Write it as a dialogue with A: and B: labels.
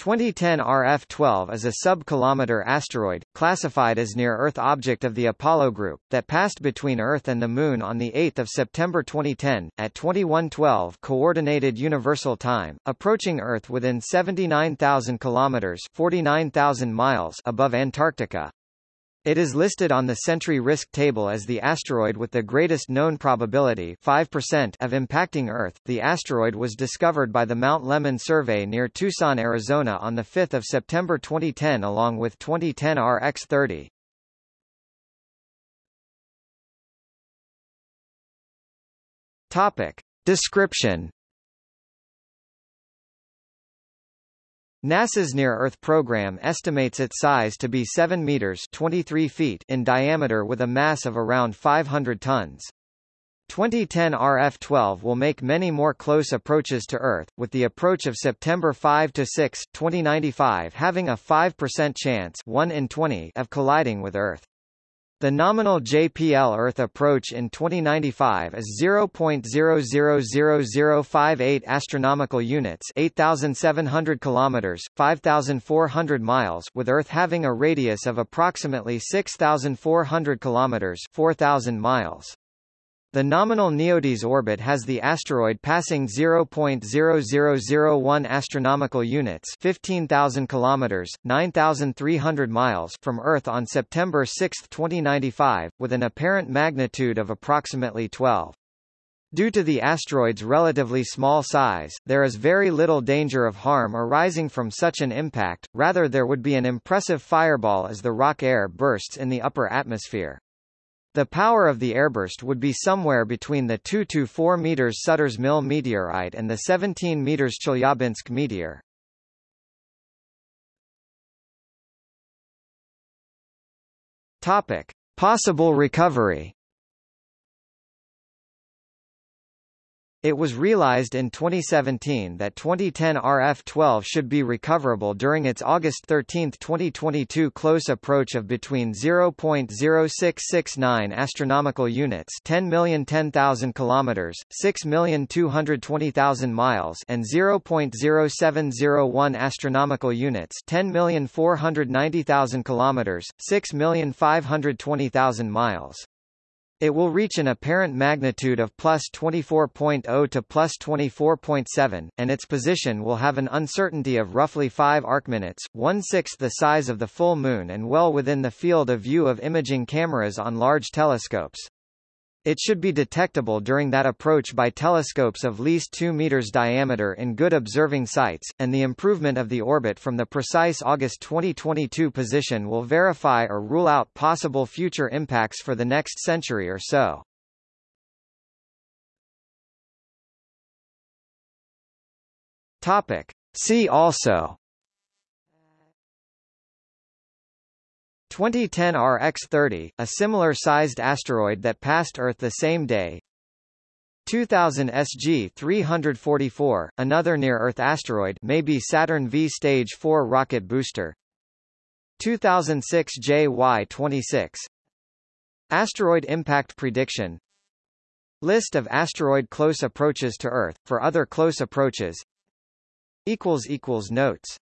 A: 2010 RF-12 is a sub-kilometer asteroid, classified as near-Earth object of the Apollo group, that passed between Earth and the Moon on 8 September 2010, at 2112 Coordinated Universal Time, approaching Earth within 79,000 kilometers 49,000 miles above Antarctica. It is listed on the Sentry Risk Table as the asteroid with the greatest known probability 5% of impacting Earth. The asteroid was discovered by the Mount Lemmon survey near Tucson, Arizona on 5 September 2010 along with 2010 RX-30. Topic. Description NASA's Near-Earth program estimates its size to be 7 meters 23 feet in diameter with a mass of around 500 tons. 2010 RF-12 will make many more close approaches to Earth, with the approach of September 5 to 6, 2095 having a 5% chance 1 in 20 of colliding with Earth. The nominal JPL Earth approach in 2095 is 0.000058 astronomical units, 8700 kilometers, 5400 miles, with Earth having a radius of approximately 6400 kilometers, 4000 miles. The nominal NEODyS orbit has the asteroid passing 0.0001 astronomical units, 15,000 kilometers, 9,300 miles from Earth on September 6, 2095, with an apparent magnitude of approximately 12. Due to the asteroid's relatively small size, there is very little danger of harm arising from such an impact, rather there would be an impressive fireball as the rock air bursts in the upper atmosphere. The power of the airburst would be somewhere between the 2 to 4 meters Sutter's Mill meteorite and the 17 meters Chelyabinsk meteor. Topic: Possible recovery. It was realized in 2017 that 2010 RF-12 should be recoverable during its August 13, 2022 close approach of between 0.0669 astronomical units, 10,010,000 kilometers, 6,220,000 miles, and 0.0701 astronomical units, 10,490,000 kilometers, 6,520,000 miles. It will reach an apparent magnitude of plus 24.0 to plus 24.7, and its position will have an uncertainty of roughly 5 arcminutes, one-sixth the size of the full Moon and well within the field of view of imaging cameras on large telescopes. It should be detectable during that approach by telescopes of least 2 meters diameter in good observing sites, and the improvement of the orbit from the precise August 2022 position will verify or rule out possible future impacts for the next century or so. Topic. See also 2010 RX-30, a similar-sized asteroid that passed Earth the same day. 2000 SG-344, another near-Earth asteroid may be Saturn V Stage 4 rocket booster. 2006 JY-26 Asteroid impact prediction. List of asteroid close approaches to Earth, for other close approaches. Notes